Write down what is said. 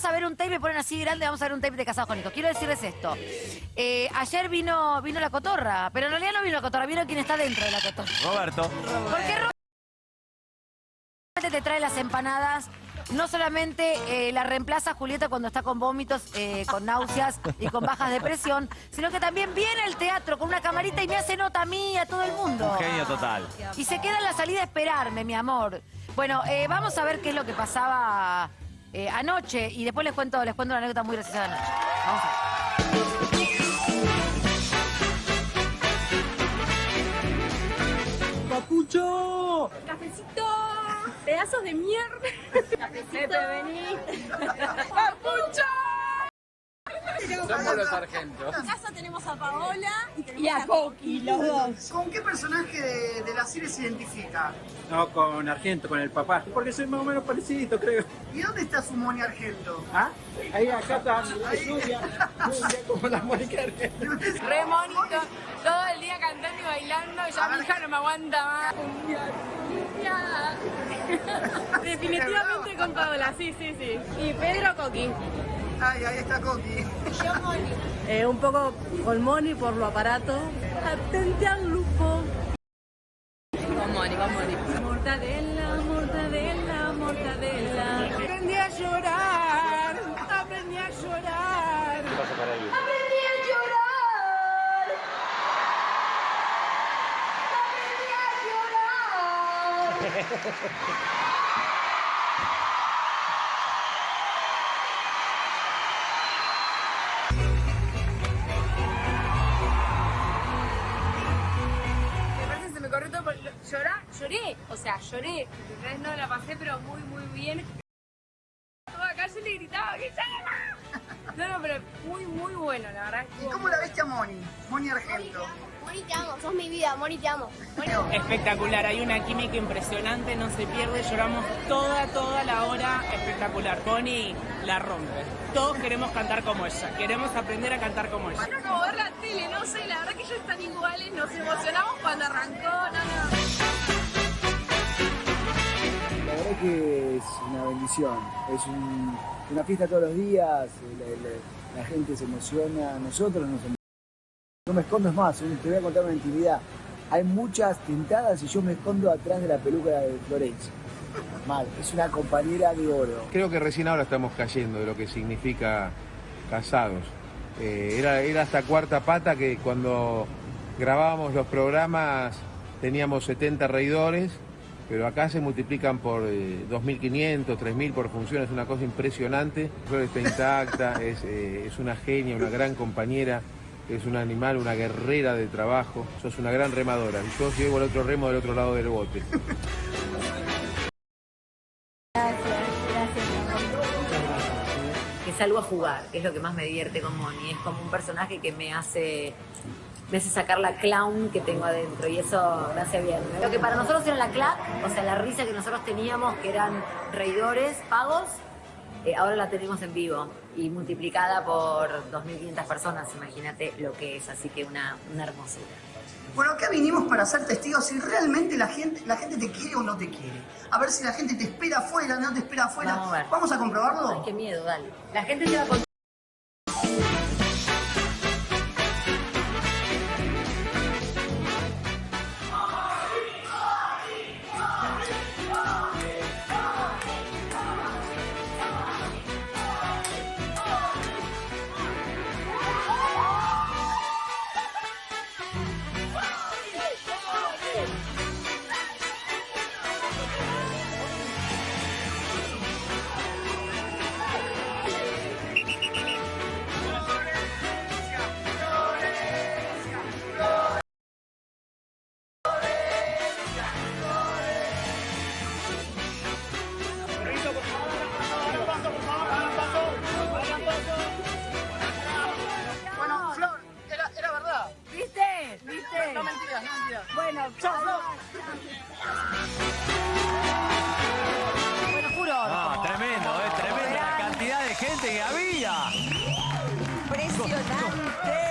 vamos a ver un tape, me ponen así grande, vamos a ver un tape de Casados con Hijos. Quiero decirles esto. Eh, ayer vino, vino la cotorra, pero en realidad no vino la cotorra, vino quien está dentro de la cotorra. Roberto. Porque Roberto te trae las empanadas. No solamente eh, la reemplaza Julieta cuando está con vómitos, eh, con náuseas y con bajas de presión, sino que también viene al teatro con una camarita y me hace nota a mí y a todo el mundo. Genio total. Y se queda en la salida a esperarme, mi amor. Bueno, eh, vamos a ver qué es lo que pasaba eh, anoche y después les cuento, les cuento una anécdota muy graciosa de anoche. Vamos a ver. ¡Papucho! ¡Cafecito! ¡Pedazos de mierda! ¡Cafecito! vení! ¡Papucho! Somos los argentos. En casa tenemos a Paola y, tenemos Y a Coqui, los dos. ¿Con qué personaje de, serie se identifica? No, con Argento, con el papá. Porque soy más o menos parecido, creo. ¿Y dónde está su Moni Argento? ¿Ah? Ahí acá está Julia. Como la Mónica Argento. Re monito, todo el día cantando y bailando, ya mi hija no me aguanta más. Definitivamente con Paola, sí, sí, sí. Y Pedro Coqui. Ay, ahí está Coqui. Eh, un poco con Moni por lo aparato. Atente al lupo. Con Moni, con Moni. Mortadela, mortadela, mortadela. Aprendí a llorar. Aprendí a llorar. Aparte ¿Llorá? Lloré, o sea, lloré. ¿Entendés? No, la pasé pero muy, muy bien. Toda calle le gritaba que llora. No, no, pero muy, muy bueno, la verdad. ¿Y cómo la viste a Moni? Moni Argento. Moni, te amo, sos mi vida, Moni, te amo. Moni, Espectacular, hay una química impresionante, no se pierde, lloramos toda, toda la hora, espectacular. Connie la rompe. Todos queremos cantar como ella, queremos aprender a cantar como ella. Era como ver la tele, no sé, la verdad que ellos están iguales, nos emocionamos cuando arrancó, no, no. Es un- una fiesta todos los días, eh, la, gente se emociona, nosotros nos emocionamos. No me escondo es más, un- te voy a contar una intimidad. Hay muchas tintadas y yo me escondo atrás de la peluca de Florencia. Mal, es una compañera de oro. Creo que recién ahora estamos cayendo de lo que significa casados. Eh, era, era hasta cuarta pata que cuando grabábamos los programas teníamos 70 reidores, pero acá se multiplican por eh, 2.500, 3.000 por función, es una cosa impresionante. Flor está intacta, es, eh, es una genia, una gran compañera, es un animal, una guerrera de trabajo, sos una gran remadora. Y yo llevo el otro remo del otro lado del bote. que salgo a jugar, que es lo que más me divierte con Moni. Es como un personaje que me hace, me hace sacar la clown que tengo adentro y eso me hace bien. Lo que para nosotros era la clap, o sea, la risa que nosotros teníamos, que eran reidores pagos, eh, ahora la tenemos en vivo y multiplicada por 2.500 personas, imagínate lo que es, así que una, una hermosura. Bueno, acá vinimos para ser testigos si realmente la gente, la gente te quiere o no te quiere. A ver si la gente te espera afuera, no te espera afuera. Vamos a ver. ¿Vamos a comprobarlo? Ay, qué miedo, dale. La gente se va a Bueno. No, ah, tremendo, eh, tremenda la cantidad de gente que había. Impresionante.